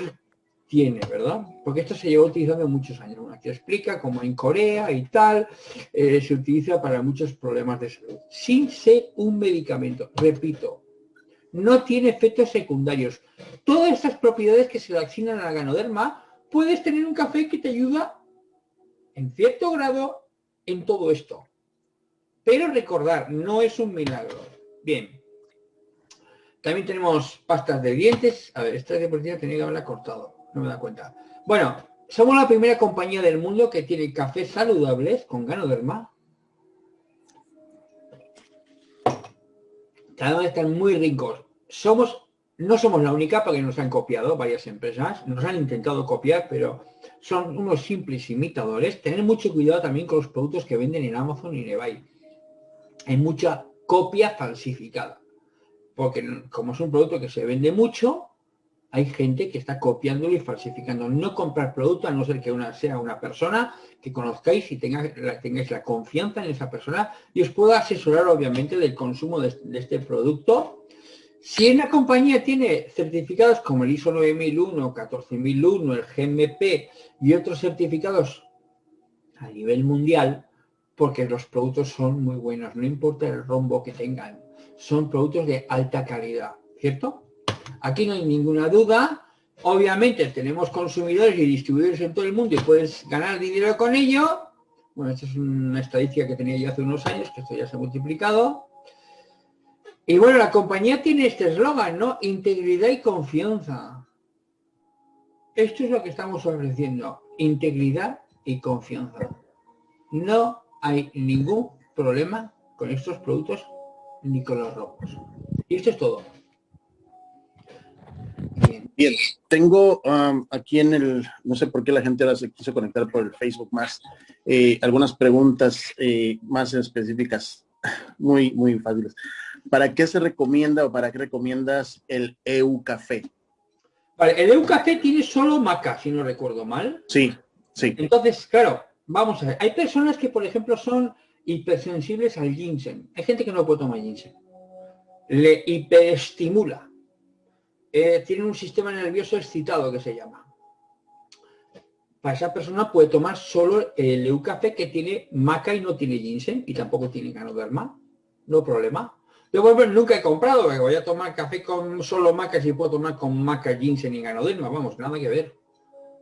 S1: tiene, ¿verdad? Porque esto se lleva utilizando muchos años. Aquí explica cómo en Corea y tal eh, se utiliza para muchos problemas de salud. Sin ser un medicamento, repito, no tiene efectos secundarios. Todas estas propiedades que se le asignan a la ganoderma, puedes tener un café que te ayuda en cierto grado en todo esto. Pero recordar, no es un milagro. Bien. También tenemos pastas de dientes. A ver, esta diapositiva tenía que haberla cortado. No me da cuenta. Bueno, somos la primera compañía del mundo que tiene cafés saludables con ganoderma. Cada vez están muy ricos. Somos, no somos la única porque nos han copiado varias empresas, nos han intentado copiar, pero son unos simples imitadores. Tener mucho cuidado también con los productos que venden en Amazon y en eBay. Hay mucha copia falsificada. Porque como es un producto que se vende mucho, hay gente que está copiándolo y falsificando. No comprar producto a no ser que una, sea una persona que conozcáis y tengáis la confianza en esa persona y os pueda asesorar obviamente del consumo de, este producto. Si una compañía tiene certificados como el ISO 9001, 14001, el GMP y otros certificados a nivel mundial, porque los productos son muy buenos, no importa el rombo que tengan, son productos de alta calidad, ¿cierto? Aquí no hay ninguna duda. Obviamente tenemos consumidores y distribuidores en todo el mundo y puedes ganar dinero con ello. Bueno, esta es una estadística que tenía yo hace unos años, que esto ya se ha multiplicado. Y bueno, la compañía tiene este eslogan, ¿no? Integridad y confianza. Esto es lo que estamos ofreciendo, integridad y confianza. No hay ningún problema con estos productos ni con los robos. Y esto es todo.
S2: Bien, tengo um, aquí en el, no sé por qué la gente ahora se quiso conectar por el Facebook más, eh, algunas preguntas eh, más específicas, muy, muy fáciles. ¿Para qué se recomienda o para qué recomiendas el EU Café?
S1: Vale, el EU Café tiene solo maca, si no recuerdo mal.
S2: Sí, sí.
S1: Entonces, claro, vamos a ver. Hay personas que, por ejemplo, son hipersensibles al ginseng. Hay gente que no puede tomar ginseng. Le hiperestimula eh, tiene un sistema nervioso excitado que se llama. Para esa persona puede tomar solo el eucafé que tiene maca y no tiene ginseng y tampoco tiene ganoderma. No problema. Yo pues, nunca he comprado, voy a tomar café con solo maca si puedo tomar con maca, ginseng y ganoderma. Vamos, nada que ver.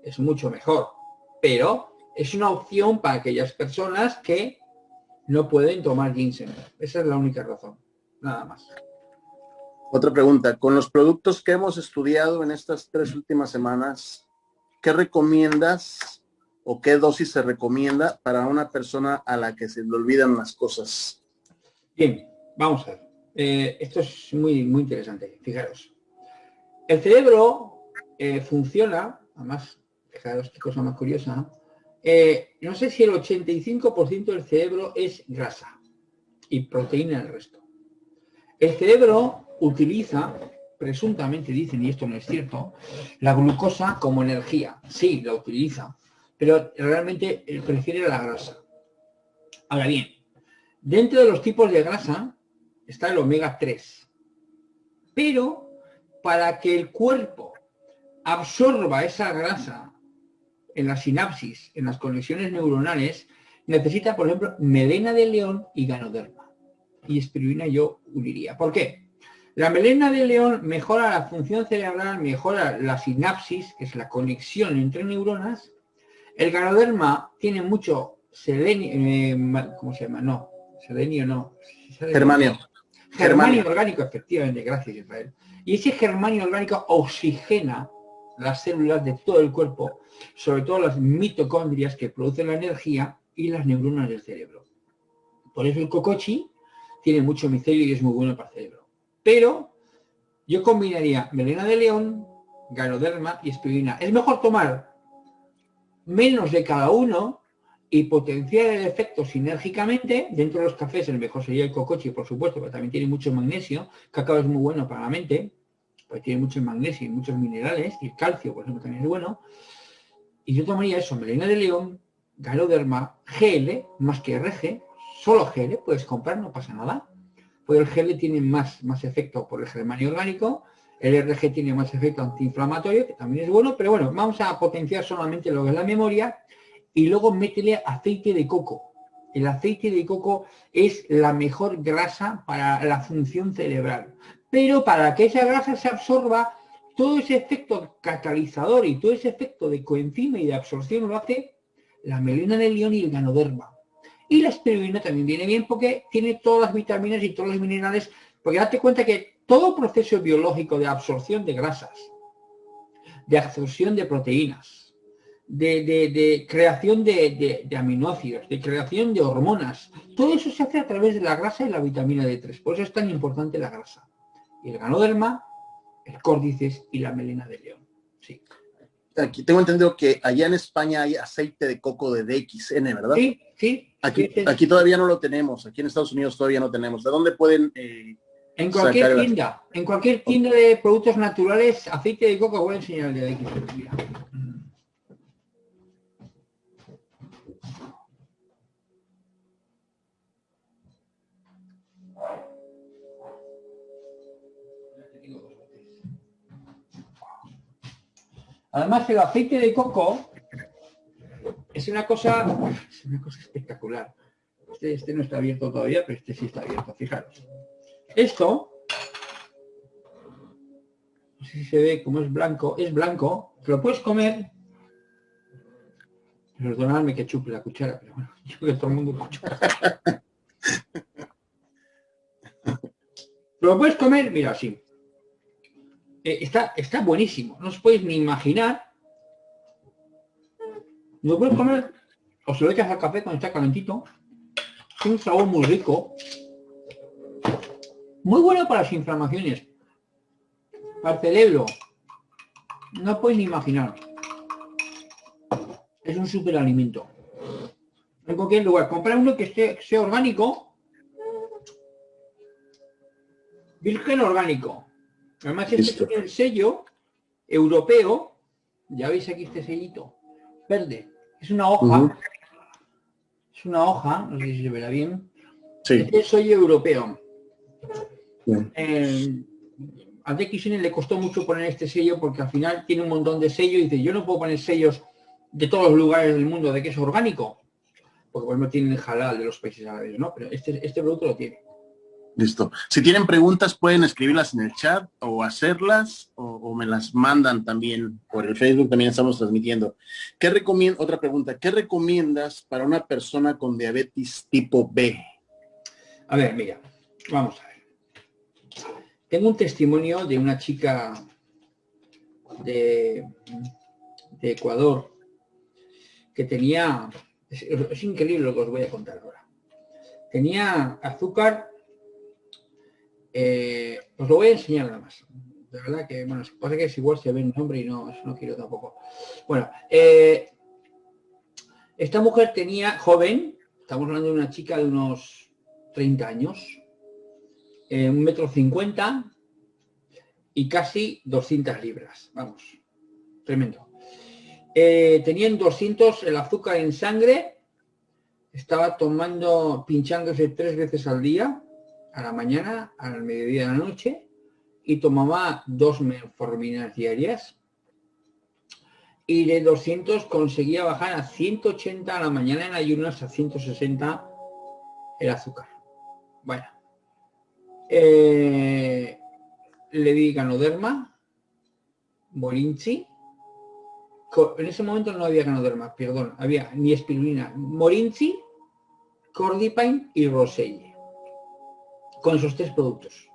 S1: Es mucho mejor. Pero es una opción para aquellas personas que no pueden tomar ginseng. Esa es la única razón. Nada más.
S2: Otra pregunta, con los productos que hemos estudiado en estas tres últimas semanas, ¿qué recomiendas o qué dosis se recomienda para una persona a la que se le olvidan las cosas?
S1: Bien, vamos a ver. Eh, esto es muy, muy interesante, fijaros. El cerebro eh, funciona, además, fijaros qué cosa más curiosa, eh, no sé si el 85% del cerebro es grasa y proteína el resto. El cerebro utiliza, presuntamente dicen, y esto no es cierto, la glucosa como energía. Sí, la utiliza, pero realmente prefiere la grasa. Ahora bien, dentro de los tipos de grasa está el omega 3. Pero para que el cuerpo absorba esa grasa en la sinapsis, en las conexiones neuronales, necesita, por ejemplo, melena de león y ganoderma. Y espirulina yo uniría. ¿Por qué? La melena de león mejora la función cerebral, mejora la sinapsis, que es la conexión entre neuronas. El ganoderma tiene mucho selenio, eh, ¿cómo se llama? No, selenio no.
S2: Germanio.
S1: Germanio orgánico, efectivamente, gracias Israel. Y ese germanio orgánico oxigena las células de todo el cuerpo, sobre todo las mitocondrias que producen la energía y las neuronas del cerebro. Por eso el cocochi tiene mucho micelio y es muy bueno para el cerebro. Pero yo combinaría melena de león, ganoderma y espirulina. Es mejor tomar menos de cada uno y potenciar el efecto sinérgicamente. Dentro de los cafés el mejor sería el cocochi, por supuesto, pero también tiene mucho magnesio. Cacao es muy bueno para la mente, pues tiene mucho magnesio y muchos minerales, y el calcio, por ejemplo, también es bueno. Y yo tomaría eso, melena de león, ganoderma, GL, más que RG, solo GL, puedes comprar, no pasa nada pues el GL tiene más, más efecto por el germanio orgánico, el RG tiene más efecto antiinflamatorio, que también es bueno, pero bueno, vamos a potenciar solamente lo que la memoria y luego métele aceite de coco. El aceite de coco es la mejor grasa para la función cerebral. Pero para que esa grasa se absorba, todo ese efecto catalizador y todo ese efecto de coenzima y de absorción lo hace la melena de león y el ganoderma. Y la espirulina también viene bien porque tiene todas las vitaminas y todos los minerales, porque date cuenta que todo proceso biológico de absorción de grasas, de absorción de proteínas, de, creación de, aminoácidos, de creación de hormonas. Todo eso se hace a través de la grasa y la vitamina D3. Por eso es tan importante la grasa. Y el ganoderma, el córdices y la melena de león. Sí.
S2: Aquí tengo entendido que allá en España hay aceite de coco de DXN, ¿verdad?
S1: Sí, sí.
S2: Aquí, aquí todavía no lo tenemos. Aquí en Estados Unidos todavía no tenemos. ¿De dónde pueden eh,
S1: en cualquier tienda, en cualquier tienda de productos naturales, aceite de coco, voy a enseñar el de aquí. Además, el aceite de coco es una cosa, es una cosa espectacular. Este, este no está abierto todavía, pero este sí está abierto, fijaros. Esto, no sé si se ve como es blanco, es blanco, te lo puedes comer. Perdonadme que chupe la cuchara, pero bueno, yo que todo el mundo cuchara. lo puedes comer, mira, así. Eh, está, está buenísimo, no os podéis ni imaginar. Lo puedes comer, o se lo echas al café cuando está calentito. Un sabor muy rico. Muy bueno para las inflamaciones. Para el cerebro. No puedes ni imaginar. Es un superalimento. En cualquier lugar. Comprar uno que esté, sea orgánico. Virgen orgánico. Además este tiene el sello europeo. Ya veis aquí este sellito. Verde. Es una hoja. Es una hoja. No sé si se verá bien. Sí. Este es el sello europeo. Eh, a DXN le costó mucho poner este sello porque al final tiene un montón de sellos y dice, yo no puedo poner sellos de todos los lugares del mundo de que es orgánico, porque pues no tienen el halal de los países árabes, ¿no? Pero este, este producto lo tiene.
S2: Listo. Si tienen preguntas pueden escribirlas en el chat o hacerlas o, me las mandan también por el Facebook, también estamos transmitiendo. ¿Qué? Otra pregunta, ¿qué recomiendas para una persona con diabetes tipo B?
S1: A ver, mira, vamos a ver. Tengo un testimonio de una chica de, Ecuador que tenía, es, increíble lo que os voy a contar ahora. Tenía azúcar, eh, os lo voy a enseñar nada más. De verdad que, bueno, pasa que es igual se ve el nombre y no, no quiero tampoco. Bueno, eh, esta mujer tenía, joven, estamos hablando de una chica de unos 30 años, eh, un metro cincuenta y casi 200 libras. Vamos, tremendo. Eh, tenían 200 el azúcar en sangre, estaba tomando, pinchándose tres veces al día, a la mañana, al mediodía de la noche, y tomaba dos metforminas diarias. Y de 200 conseguía bajar a 180 a la mañana en ayunas, a 160 el azúcar. Bueno, eh, le di ganoderma, morinchi. En ese momento no había ganoderma, perdón, había ni espirulina, morinchi, cordipine y roselle. Con esos tres productos.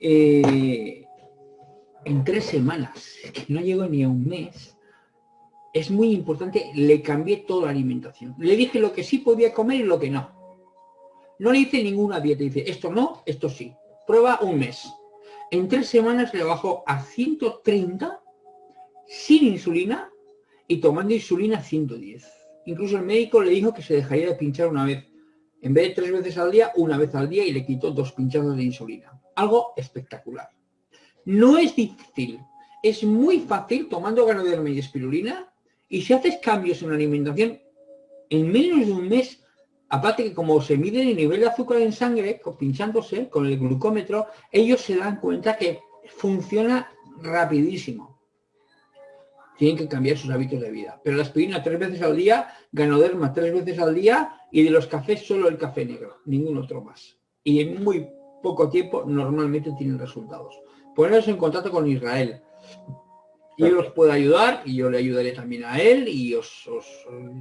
S1: Eh, en tres semanas, que no llegó ni a un mes, es muy importante, le cambié toda la alimentación. Le dije lo que sí podía comer y lo que no. No le hice ninguna dieta. Dice, esto no, esto sí. Prueba un mes. En tres semanas le bajó a 130 sin insulina y tomando insulina 110. Incluso el médico le dijo que se dejaría de pinchar una vez. En vez de tres veces al día, una vez al día y le quitó dos pinchados de insulina. Algo espectacular. No es difícil. Es muy fácil tomando ganoderma y espirulina y si haces cambios en la alimentación, en menos de un mes Aparte que como se mide el nivel de azúcar en sangre, pinchándose con el glucómetro, ellos se dan cuenta que funciona rapidísimo. Tienen que cambiar sus hábitos de vida. Pero la aspirina tres veces al día, ganoderma tres veces al día y de los cafés solo el café negro, ningún otro más. Y en muy poco tiempo normalmente tienen resultados. Poneros en contacto con Israel yo los puedo ayudar y yo le ayudaré también a él y os,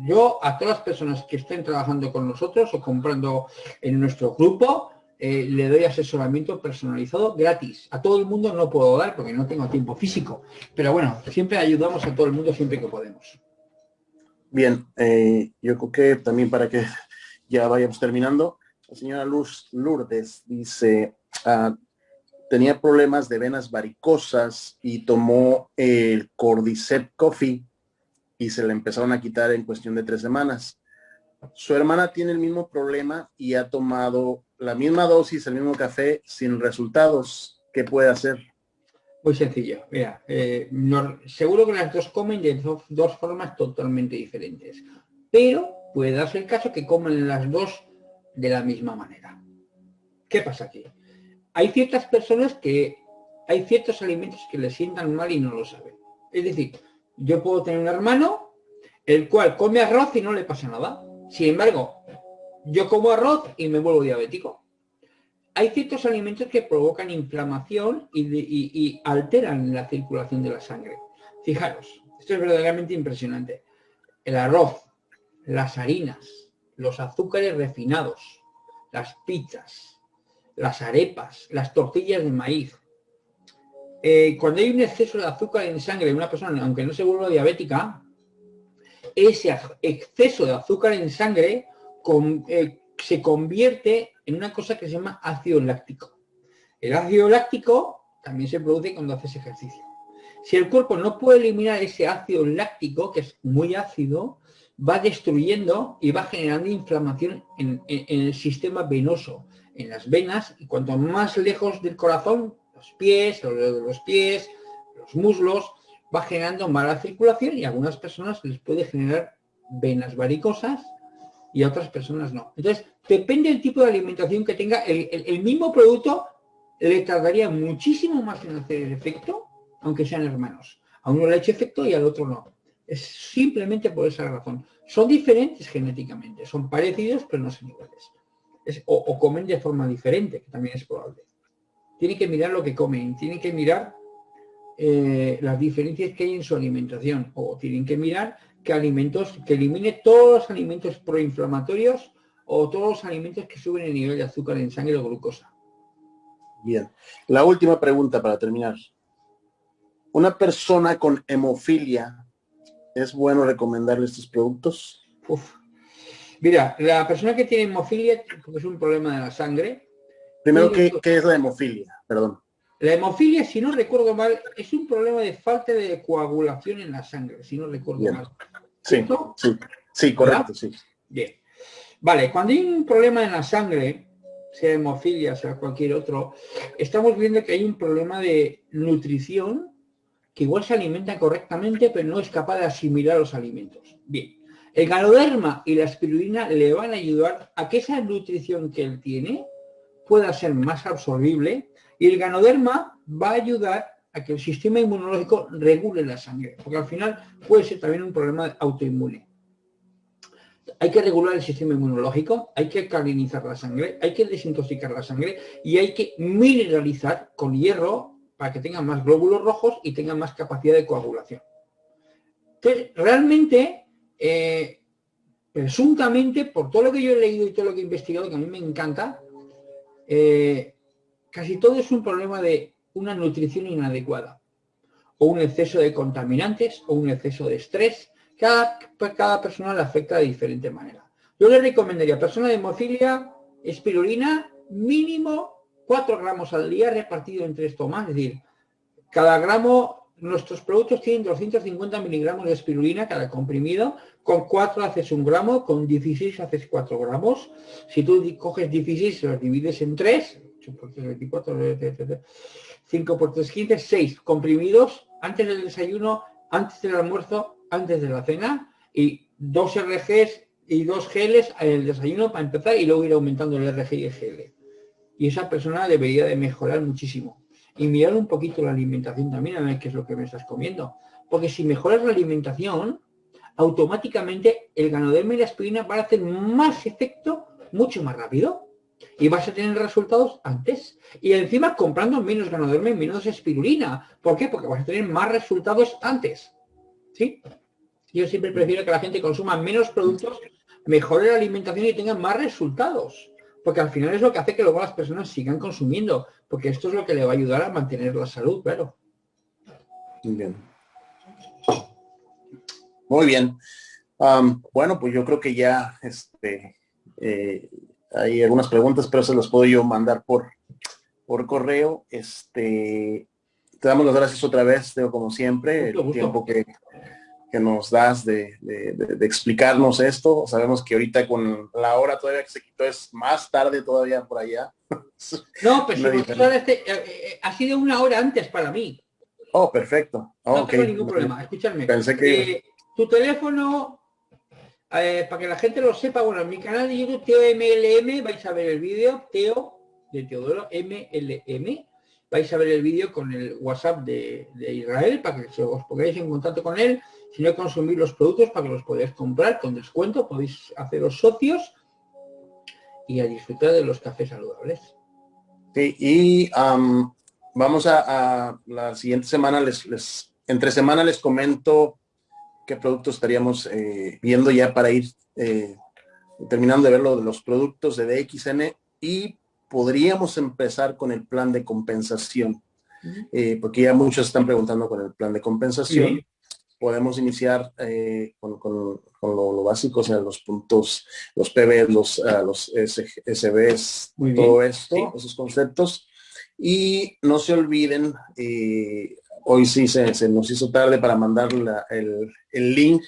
S1: yo a todas las personas que estén trabajando con nosotros o comprando en nuestro grupo eh, le doy asesoramiento personalizado gratis. A todo el mundo no puedo dar porque no tengo tiempo físico, pero bueno, siempre ayudamos a todo el mundo siempre que podemos.
S2: Bien, eh, yo creo que también para que ya vayamos terminando, la señora Luz Lourdes dice, ah, tenía problemas de venas varicosas y tomó el Cordyceps Coffee y se le empezaron a quitar en cuestión de tres semanas. Su hermana tiene el mismo problema y ha tomado la misma dosis, el mismo café, sin resultados. ¿Qué puede hacer?
S1: Muy sencillo. Eh, seguro que las dos comen de dos, formas totalmente diferentes. Pero puede darse el caso que comen las dos de la misma manera. ¿Qué pasa aquí? Hay ciertas personas que hay ciertos alimentos que le sientan mal y no lo saben. Es decir, yo puedo tener un hermano el cual come arroz y no le pasa nada. Sin embargo, yo como arroz y me vuelvo diabético. Hay ciertos alimentos que provocan inflamación y, alteran la circulación de la sangre. Fijaros, esto es verdaderamente impresionante. El arroz, las harinas, los azúcares refinados, las pizzas, las arepas, las tortillas de maíz. Eh, cuando hay un exceso de azúcar en sangre de una persona, aunque no se vuelva diabética, ese exceso de azúcar en sangre eh, se convierte en una cosa que se llama ácido láctico. El ácido láctico también se produce cuando haces ejercicio. Si el cuerpo no puede eliminar ese ácido láctico, que es muy ácido, va destruyendo y va generando inflamación en, el sistema venoso, en las venas, y cuanto más lejos del corazón, los pies, los, los pies, los muslos, va generando mala circulación y a algunas personas les puede generar venas varicosas y a otras personas no. Entonces, depende del tipo de alimentación que tenga, el, mismo producto le tardaría muchísimo más en hacer el efecto, aunque sean hermanos. A uno le ha hecho efecto y al otro no. Es simplemente por esa razón. Son diferentes genéticamente, son parecidos pero no son iguales. o, comen de forma diferente, que también es probable. Tiene que mirar lo que comen, tiene que mirar eh, las diferencias que hay en su alimentación o tienen que mirar que alimentos, que elimine todos los alimentos proinflamatorios o todos los alimentos que suben el nivel de azúcar en sangre o glucosa.
S2: Bien. La última pregunta para terminar. Una persona con hemofilia, ¿es bueno recomendarle estos productos?
S1: Mira, la persona que tiene hemofilia, es un problema de la sangre.
S2: Primero, ¿qué, ¿qué es la hemofilia? Perdón.
S1: La hemofilia, si no recuerdo mal, es un problema de falta de coagulación en la sangre, si no recuerdo mal.
S2: Sí, sí, sí, correcto, sí.
S1: Bien. Vale, cuando hay un problema en la sangre, sea hemofilia, sea cualquier otro, estamos viendo que hay un problema de nutrición que igual se alimenta correctamente, pero no es capaz de asimilar los alimentos. Bien, el ganoderma y la espirulina le van a ayudar a que esa nutrición que él tiene pueda ser más absorbible y el ganoderma va a ayudar a que el sistema inmunológico regule la sangre, porque al final puede ser también un problema autoinmune. Hay que regular el sistema inmunológico, hay que calinizar la sangre, hay que desintoxicar la sangre y hay que mineralizar con hierro para que tenga más glóbulos rojos y tenga más capacidad de coagulación. Entonces, realmente, eh, presuntamente, por todo lo que yo he leído y todo lo que he investigado, que a mí me encanta, eh, Casi todo es un problema de una nutrición inadecuada, o un exceso de contaminantes, o un exceso de estrés. Cada, persona le afecta de diferente manera. Yo le recomendaría a persona de hemofilia, espirulina, mínimo 4 gramos al día repartido en tres tomas, es decir, cada gramo, nuestros productos tienen 250 miligramos de espirulina cada comprimido, con 4 haces un gramo, con 16 haces 4 gramos. Si tú coges 16 y los divides en 3, 5 por 3, 15, 6 comprimidos antes del desayuno, antes del almuerzo, antes de la cena y dos RGs y dos geles en el desayuno para empezar y luego ir aumentando el RG y el GL. Y esa persona debería de mejorar muchísimo. Y mirar un poquito la alimentación también, a ver qué es lo que me estás comiendo. Porque si mejoras la alimentación, automáticamente el ganoderma y la aspirina van a hacer más efecto mucho más rápido y vas a tener resultados antes. Y encima comprando menos ganoderma menos espirulina. ¿Por qué? Porque vas a tener más resultados antes. ¿Sí? Yo siempre prefiero que la gente consuma menos productos, mejore la alimentación y tenga más resultados. Porque al final es lo que hace que luego las personas sigan consumiendo. Porque esto es lo que le va a ayudar a mantener la salud, claro.
S2: Bien. Muy bien. Bueno, pues yo creo que ya este, eh, hay algunas preguntas, pero se las puedo yo mandar por, por correo. Este, te damos las gracias otra vez, Teo, como siempre, el tiempo que, que nos das de, de, de, explicarnos esto. Sabemos que ahorita con la hora todavía que se quitó es más tarde todavía por allá.
S1: No, pero este, eh, eh, ha sido una hora antes para mí.
S2: Oh, perfecto.
S1: no tengo ningún problema. Escúchame. Pensé que... Eh, tu teléfono, eh, para que la gente lo sepa, bueno, en mi canal de YouTube, Teo MLM, vais a ver el vídeo, Teo de Teodoro MLM, vais a ver el vídeo con el WhatsApp de, Israel, para que os pongáis en contacto con él, si no consumir los productos para que los podáis comprar con descuento, podéis haceros socios y a disfrutar de los cafés saludables.
S2: Y vamos a, la siguiente semana, les, entre semana les comento qué productos estaríamos eh, viendo ya para ir eh, terminando de ver lo de los productos de DXN y podríamos empezar con el plan de compensación, eh, porque ya muchos están preguntando con el plan de compensación. Podemos iniciar con, lo, básico, o sea, los puntos, los PB, los, uh, los SBs, todo esto, esos conceptos. Y no se olviden, hoy sí se, nos hizo tarde para mandar el, link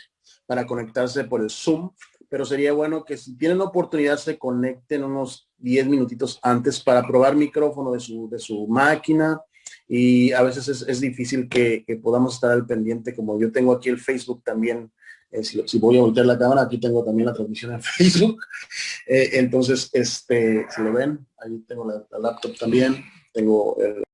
S2: para conectarse por el Zoom, pero sería bueno que si tienen oportunidad se conecten unos 10 minutitos antes para probar micrófono de su, de su máquina y a veces es, difícil que, podamos estar al pendiente, como yo tengo aquí el Facebook también, eh, si, voy a voltear la cámara, aquí tengo también la transmisión en Facebook, eh, entonces, este, si lo ven, ahí tengo la, la laptop también, tengo el,